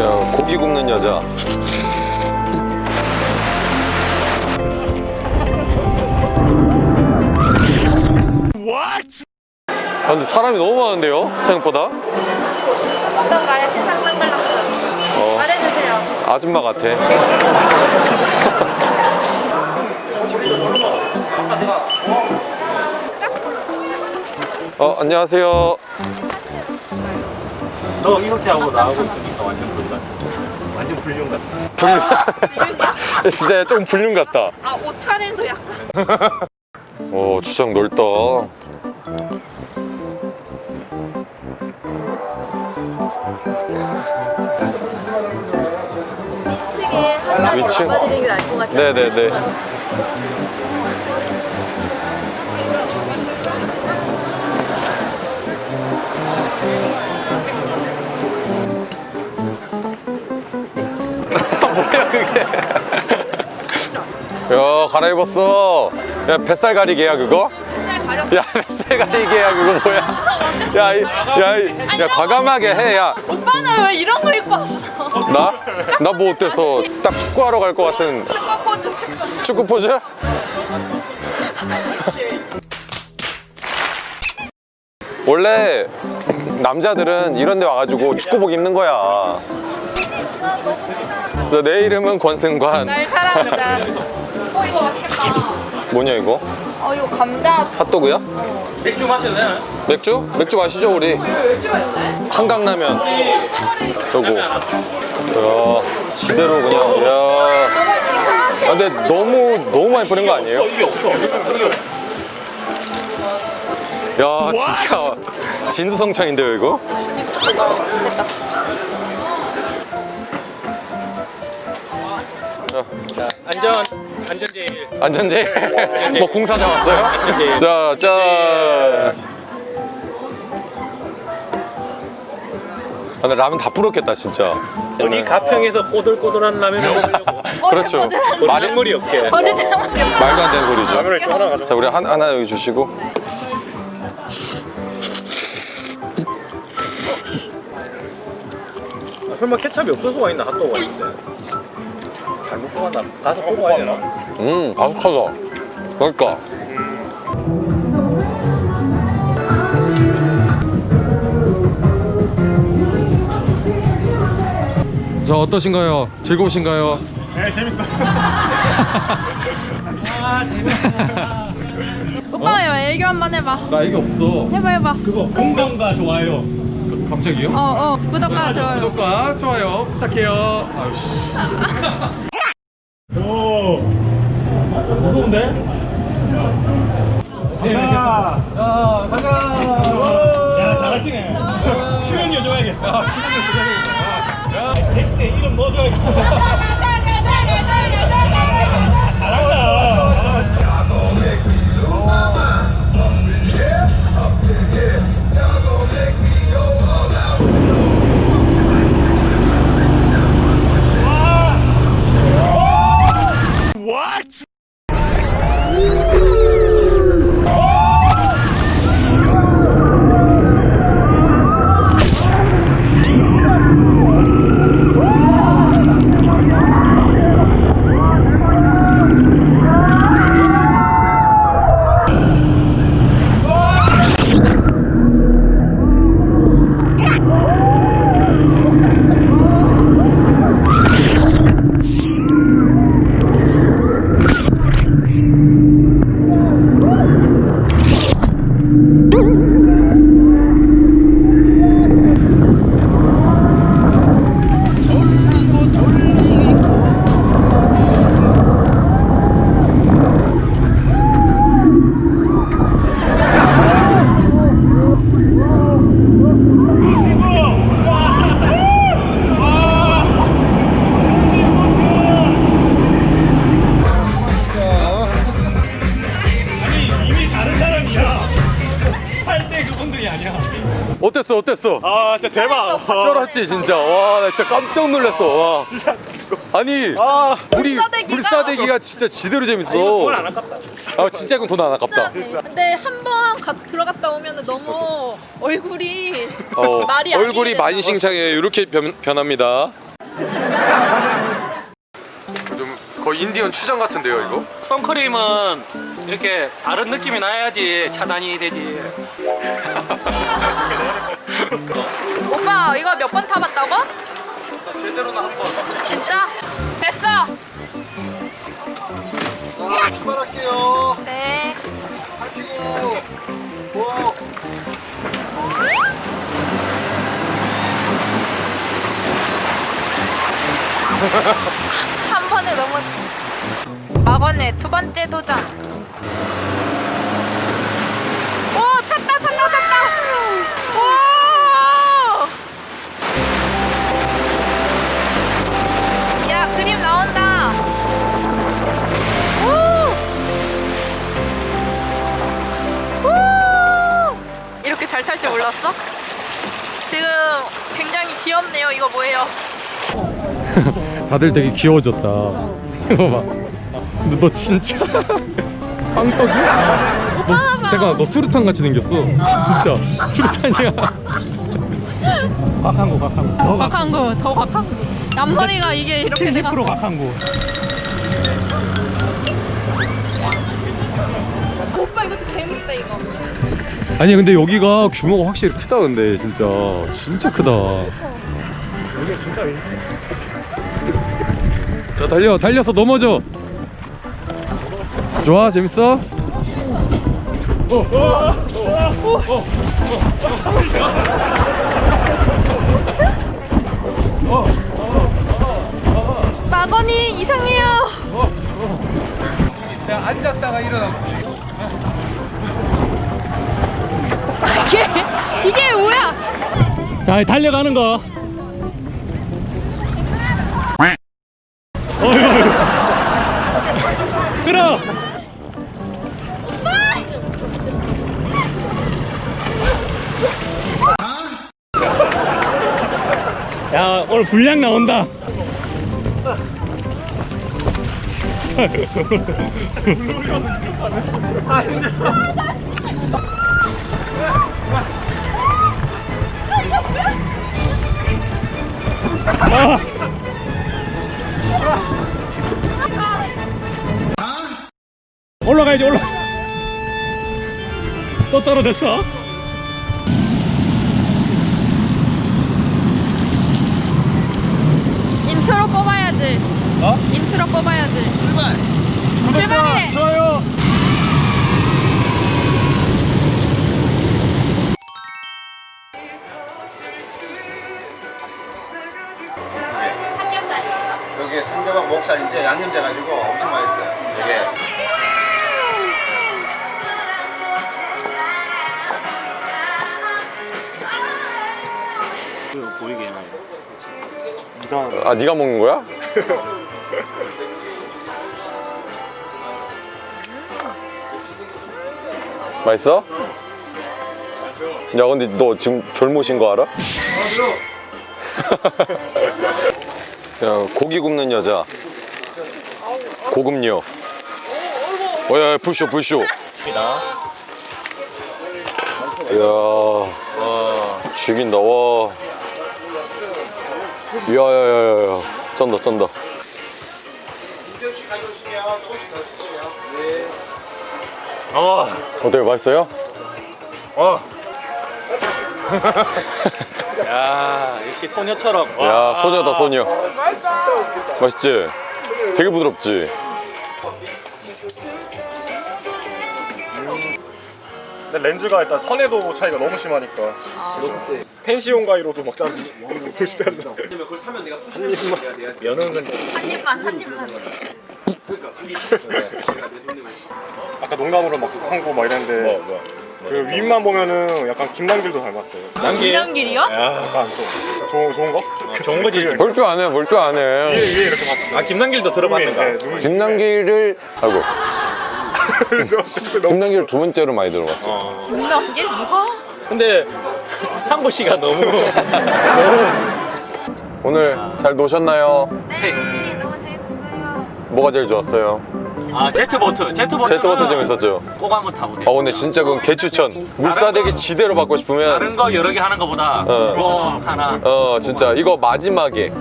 야, 고기 굽는 여자. 아, 근데 사람이 너무 많은데요? 생각보다? 어떤 가요? 신상 선글라스 어, 말해주세요 아줌마 같아. 어, 안녕하세요. 너 이렇게 하고 나하고 있으니까 완전 완전 불륜 같아 불륜. 진짜 좀 불륜 같다. 아 옷차림도 약간 오, 주장 넓다. 2층에 한잔 위층? 담아드리는 게 나을 것 같아요 네네네. 뭐야 그게? 야 갈아입었어. 야 뱃살 가리개야 그거? 야 뱃살 가리개야 그거 뭐야? 야, 이- 야, 이- 야 과감하게 해. 야, 오빠는 왜 이런 거 입고 왔어? 나? 나 뭐 어때서? 딱 축구하러 갈 것 같은 축구 포즈 축구 축구 포즈? 원래 남자들은 이런 데 와가지고 축구복 입는 거야. 아, 내 이름은 권승관. 날 사랑하자 어 이거 맛있겠다 뭐냐 이거? 어 이거 감자 핫도그야? 맥주 마셔도 되나? 맥주? 맥주 마시죠 우리. 좋아했네? 한강라면. 요거. 야, 지대로 그냥. 야. 너무 이상하게 아, 근데 너무 너무 많이 뿌린 거 아니에요? 이게 없어 야, 진짜 진수성찬인데요 이거? 됐다 안전 안전 제일 안전제 뭐 공사장 왔어요? 안전제일. 자, 짠. 아, 근데 라면 다 불었겠다 진짜. 어디 가평에서 꼬들꼬들한 라면을 먹으려고 그렇죠. 말이 마늘물이 없게 말도 안 되는 소리죠. 라면을 좀 하나 가져 자, 우리 한, 하나 여기 주시고. 아, 설마 케찹이 없을 수가 있나 핫도그가 있는데 잘못 뽑았나 가서 뽑고 와야 되나? 음, 바삭하다. 그러니까. 자, 어떠신가요? 즐거우신가요? 네 재밌어 아 재밌어 오빠 애교 한 번 해봐 나 이게 없어. 해봐 해봐 그거 공감과 좋아요 갑자기요? 어어 구독과 좋아요 구독과 좋아요 부탁해요. 아유씨. 오 무서운데? 야, 자, 가자. 야 잘하시네 출연료 줘야겠어 출연료 줘야겠어 야 텍스트에 이름 넣어줘야겠어 잘한다 아 진짜 대박 쩔었지 진짜. 와, 나 진짜 깜짝 놀랐어. 와. 아니, 아 우리 불사대기가- 진짜 지대로 재밌어. 돈안 아깝다 아, 진짜 이건 돈 안 아깝다. 근데 한 번 들어갔다 오면 너무 얼굴이 어, 말이 안 얼굴이 되나? 만신창이에요. 이렇게 변, 변합니다. 좀 거의 인디언 추장 같은데요 이거? 선크림은 이렇게 다른 느낌이 나야지 차단이 되지. 오빠 이거 몇 번 타봤다고? 제대로는 한번 진짜? 됐어. 자, 출발할게요. 네. 뭐, 한 번에 넘었지. 막원의 두 번째 도전. 몰랐어? 지금 굉장히 귀엽네요. 이거 뭐예요? 다들 되게 귀여워졌다. 이거 봐. 너, 너 진짜 빵떡이야? 너, 잠깐 너 수류탄 같이 생겼어. 진짜 수류탄이야. 박한고 박한고. 더 거, 더 거. 앞머리가 이게 이렇게 내가 70% 박한고. 아니 근데 여기가 규모가 확실히 크다 근데 진짜 진짜 크다. 자 달려 달려서 넘어져. 좋아 재밌어? 막원이 이상해요. 야 앉았다가 일어나. 이게 이게 자 달려가는 거. 끌어. 야 오늘 분량 나온다. 아. 올라가야지 올라. 또 떨어졌어? 인트로 뽑아야지. 어? 인트로 뽑아야지. 출발. 출발해. 좋아요. 여기 상대방 목살인데 양념돼가지고 엄청 맛있어요. 되게. 보이게 해놔. 아 네가 먹는 거야? 맛있어? 야 근데 너 지금 졸모신 거 알아? 야 고기 굽는 여자 고급녀 어야 불쇼 불쇼 이야 죽인다 와 야야야야야 쩐다 쩐다. 어. 어때요 맛있어요? 어. 야 역시 소녀처럼. 야 소녀다 소녀 맛있지? 되게 부드럽지? 근데 렌즈가 일단 선해도 차이가 너무 심하니까 펜시온 가위로도 막 자르지 보시지 않나 면은 근데 한 입만 한 입만. 아까 농담으로 막 한거 막 이랬는데 그 윗만 보면은 약간 김남길도 닮았어요 남기. 김장길이요? 약간 좀 좋은, 좋은 거? 좋은 거지. 볼 줄 아네 볼줄 위에 아네 위에 이렇게 봤습니다 아 김남길도 들어봤는가? 네, 눈이 김남길을 아이고 김남길 두 번째로 많이 들어봤어 김장길 누가? 근데 한보 씨가 너무 오늘 잘 노셨나요? 네, 너무 재밌었어요. 뭐가 제일 좋았어요? 아 제트보트 제트보트 제트보트 재밌었죠? 꼭 한번 타보세요. 아 근데 진짜 그건 개추천 물사대기 지대로 받고 다른 싶으면 거 여러 개 하는 거보다 어. 꼭 하나 어 진짜 이거 마지막에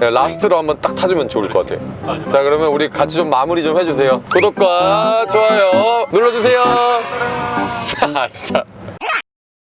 네, 라스트로 한번 딱 타주면 좋을 것 같아. 자, 그러면 우리 같이 좀 마무리 좀 해주세요. 구독과 좋아요 눌러주세요. 아, 진짜.